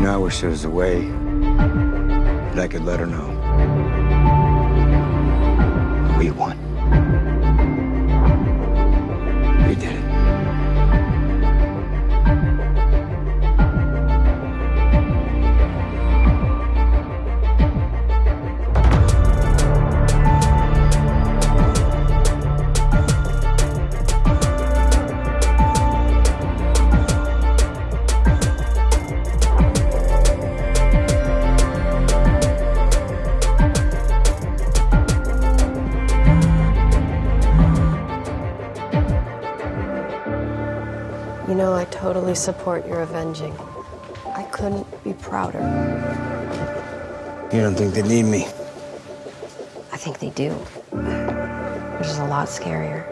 You know, I wish there was a way that I could let her know. We won. You know, I totally support your avenging. I couldn't be prouder. You don't think they need me? I think they do. Which is a lot scarier.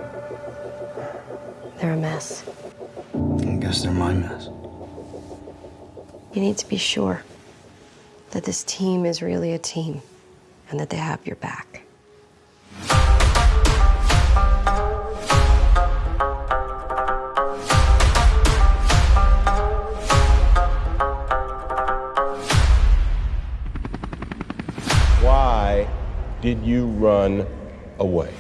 They're a mess. I guess they're my mess. You need to be sure that this team is really a team and that they have your back. Why did you run away?